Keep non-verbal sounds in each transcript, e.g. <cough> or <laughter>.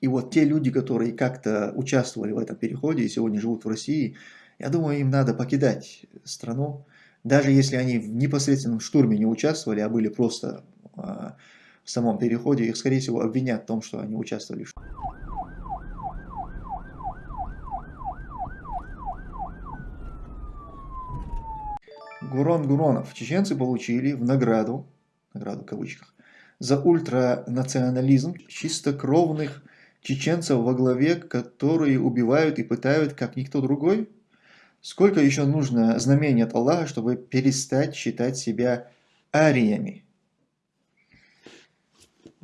И вот те люди, которые как-то участвовали в этом переходе и сегодня живут в России, я думаю, им надо покидать страну, даже если они в непосредственном штурме не участвовали, а были просто а, в самом переходе, их, скорее всего, обвинят в том, что они участвовали в Гурон Гуронов. Чеченцы получили в награду, награду в кавычках, за ультранационализм чистокровных чеченцев во главе, которые убивают и пытают, как никто другой? Сколько еще нужно знамений от Аллаха, чтобы перестать считать себя ариями?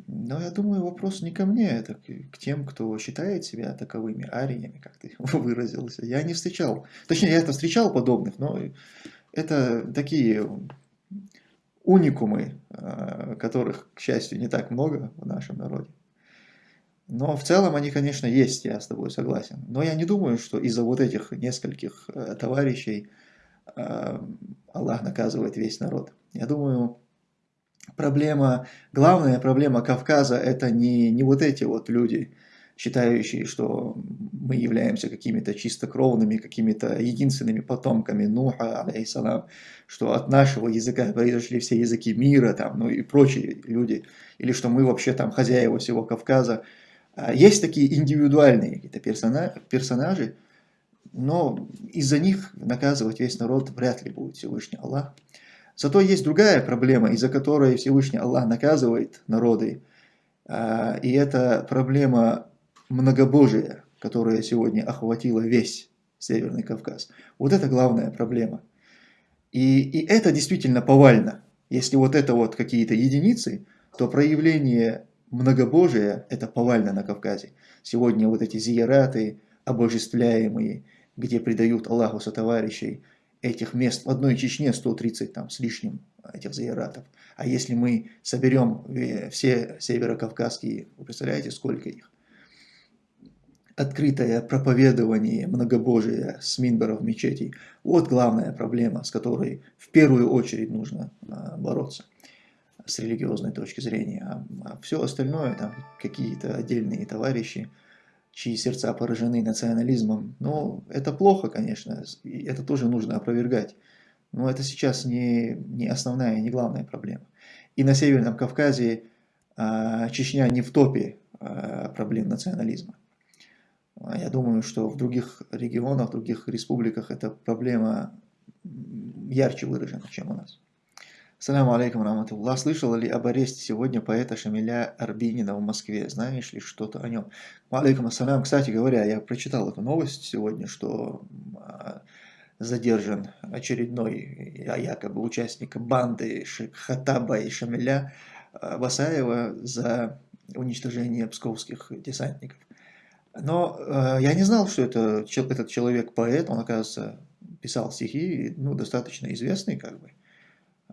Но я думаю, вопрос не ко мне, это к тем, кто считает себя таковыми ариями, как ты <laughs> выразился. Я не встречал, точнее, я это встречал подобных, но это такие уникумы, а, которых, к счастью, не так много в нашем народе. Но в целом они, конечно, есть, я с тобой согласен. Но я не думаю, что из-за вот этих нескольких э, товарищей э, Аллах наказывает весь народ. Я думаю, проблема, главная проблема Кавказа это не, не вот эти вот люди, считающие, что мы являемся какими-то чистокровными, какими-то единственными потомками Нуха, алейхиссалам, что от нашего языка произошли все языки мира, там, ну и прочие люди, или что мы вообще там хозяева всего Кавказа. А, есть такие индивидуальные какие-то персонажи, персонажи, но из-за них наказывать весь народ вряд ли будет Всевышний Аллах. Зато есть другая проблема, из-за которой Всевышний Аллах наказывает народы. А, и это проблема многобожия, которая сегодня охватила весь Северный Кавказ. Вот это главная проблема. И, и это действительно повально. Если вот это вот какие-то единицы, то проявление многобожие – это повально на Кавказе. Сегодня вот эти зияраты, обожествляемые, где предают Аллаху сотоварищей, этих мест в одной Чечне 130 там с лишним этих зияратов. А если мы соберем э, все северокавказские, вы представляете, сколько их? Открытое проповедование многобожия с минберов мечетей – вот главная проблема, с которой в первую очередь нужно а, бороться с религиозной точки зрения, а, а все остальное, там какие-то отдельные товарищи, чьи сердца поражены национализмом, ну, это плохо, конечно, и это тоже нужно опровергать, но это сейчас не, не основная, не главная проблема. И на Северном Кавказе а, Чечня не в топе а, проблем национализма. Я думаю, что в других регионах, в других республиках эта проблема ярче выражена, чем у нас. Саляму алейкум раматуллах. Слышала ли об аресте сегодня поэта Шамиля Арбинина в Москве? Знаешь ли что-то о нем? Алейкум ассалям. Кстати говоря, я прочитал эту новость сегодня, что а, задержан очередной а, якобы участник банды Хатаба и Шамиля а, Басаева за уничтожение псковских десантников. Но я не знал, что это, этот человек поэт, он, оказывается, писал стихи, ну, достаточно известный, как бы.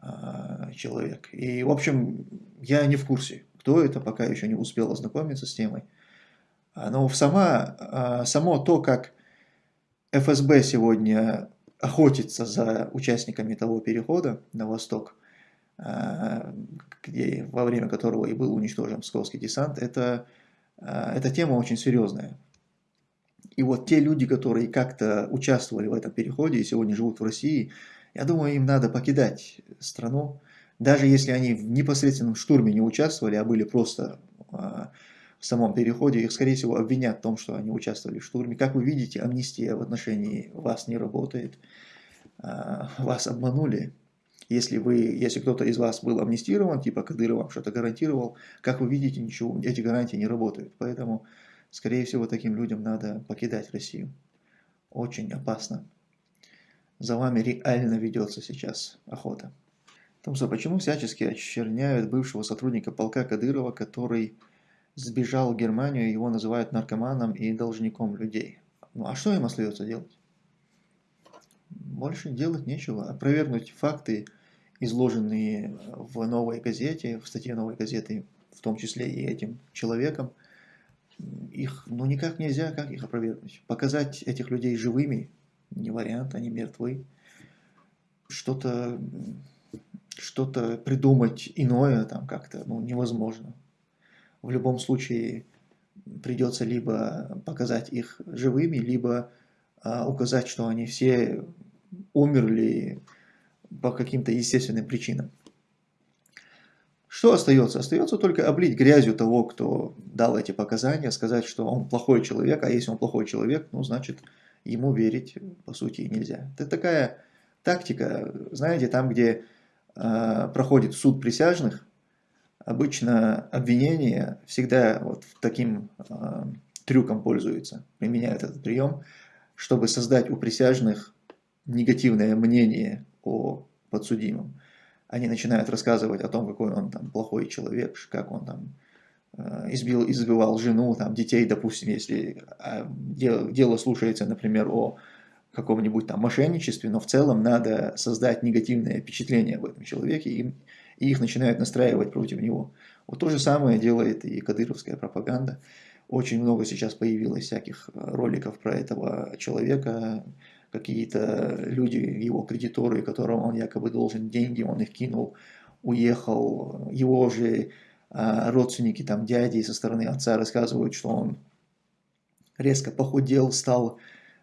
А, человек. И, в общем, я не в курсе, кто это, пока еще не успел ознакомиться с темой. А, но сама, а, само то, как ФСБ сегодня охотится за участниками того перехода на восток, где, во время которого и был уничтожен псковский десант, это, эта тема очень серьезная. И вот те люди, которые как-то участвовали в этом переходе и сегодня живут в России, я думаю, им надо покидать страну, даже если они в непосредственном штурме не участвовали, а были просто а, в самом переходе, их, скорее всего, обвинят в том, что они участвовали в штурме. Как вы видите, амнистия в отношении вас не работает, а, вас обманули. Если, вы, если кто-то из вас был амнистирован, типа Кадыров вам что-то гарантировал, как вы видите, ничего, эти гарантии не работают. Поэтому, скорее всего, таким людям надо покидать Россию. Очень опасно за вами реально ведется сейчас охота. Томсо, почему всячески очерняют бывшего сотрудника полка Кадырова, который сбежал в Германию, его называют наркоманом и должником людей? Ну а что им остается делать? Больше делать нечего. Опровергнуть факты, изложенные в новой газете, в статье новой газеты, в том числе и этим человеком, их ну никак нельзя, как их опровергнуть. Показать этих людей живыми не вариант, они мертвы. Что-то что-то придумать иное там как-то ну, невозможно. В любом случае, придется либо показать их живыми, либо а, указать, что они все умерли по каким-то естественным причинам. Что остается? Остается только облить грязью того, кто дал эти показания, сказать, что он плохой человек, а если он плохой человек, ну, значит, ему верить, по сути, нельзя. Это такая тактика, знаете, там, где э, проходит суд присяжных, обычно обвинение всегда вот таким э, трюком пользуется, применяют этот прием, чтобы создать у присяжных негативное мнение о подсудимом. Они начинают рассказывать о том, какой он там плохой человек, как он там избил, избивал жену, там, детей, допустим, если а, дело, дело слушается, например, о каком-нибудь там мошенничестве, но в целом надо создать негативное впечатление об этом человеке, и, и их начинают настраивать против него. Вот то же самое делает и кадыровская пропаганда. Очень много сейчас появилось всяких роликов про этого человека, какие-то люди, его кредиторы, которым он якобы должен деньги, он их кинул, уехал, его же родственники, там дяди со стороны отца рассказывают, что он резко похудел, стал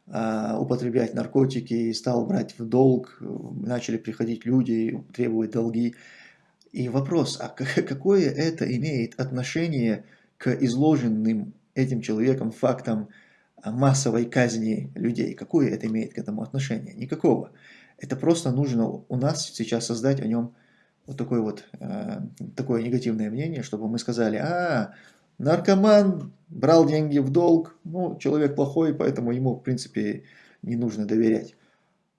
а, употреблять наркотики, стал брать в долг, начали приходить люди, требовать долги. И вопрос, а <laughs> какое это имеет отношение к изложенным этим человеком фактам массовой казни людей. Какое это имеет к этому отношение? Никакого. Это просто нужно у нас сейчас создать о нем вот такое вот э, такое негативное мнение, чтобы мы сказали, а, наркоман брал деньги в долг, ну, человек плохой, поэтому ему, в принципе, не нужно доверять.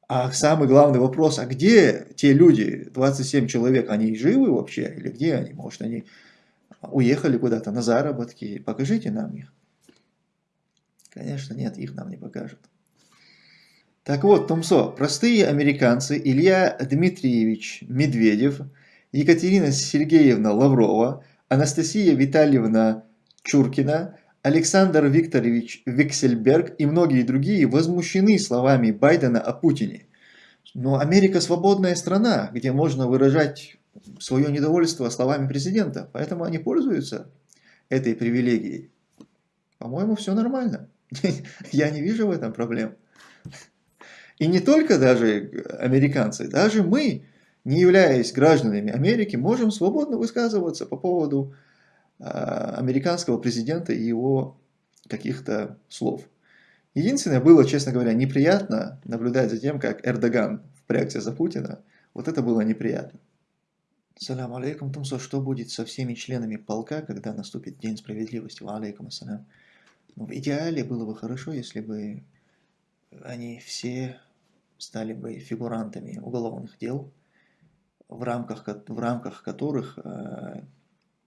А самый главный вопрос, а где те люди, 27 человек, они живы вообще? Или где они? Может, они уехали куда-то на заработки? Покажите нам их. Конечно, нет, их нам не покажут. Так вот, Томсо, простые американцы Илья Дмитриевич Медведев, Екатерина Сергеевна Лаврова, Анастасия Витальевна Чуркина, Александр Викторович Виксельберг и многие другие возмущены словами Байдена о Путине. Но Америка свободная страна, где можно выражать свое недовольство словами президента, поэтому они пользуются этой привилегией. По-моему, все нормально. <laughs> Я не вижу в этом проблем. И не только даже американцы, даже мы, не являясь гражданами Америки, можем свободно высказываться по поводу а, американского президента и его каких-то слов. Единственное было, честно говоря, неприятно наблюдать за тем, как Эрдоган впрягся за Путина. Вот это было неприятно. Салям алейкум, Тумсо, что будет со всеми членами полка, когда наступит День справедливости? Ва алейкум ассалям. Ну, в идеале было бы хорошо, если бы они все стали бы фигурантами уголовных дел, в рамках, в рамках которых э,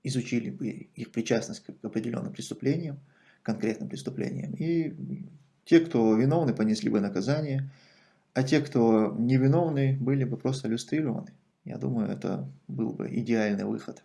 изучили бы их причастность к определенным преступлениям, конкретным преступлениям. И те, кто виновны, понесли бы наказание, а те, кто невиновны, были бы просто иллюстрированы. Я думаю, это был бы идеальный выход.